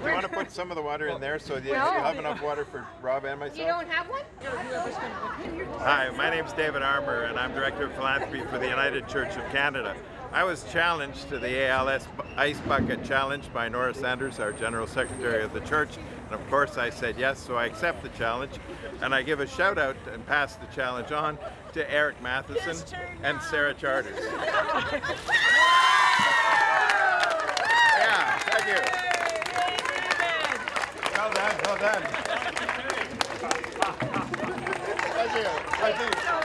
do you want to put some of the water in there so that you have enough water for Rob and myself? You don't have one? Hi, my name's David Armour, and I'm Director of Philanthropy for the United Church of Canada. I was challenged to the ALS Ice Bucket Challenge by Nora Sanders, our General Secretary of the Church, and of course I said yes, so I accept the challenge. And I give a shout out and pass the challenge on to Eric Matheson and Sarah Charters. yeah, thank you. Well done, well done. Thank you. Thank you.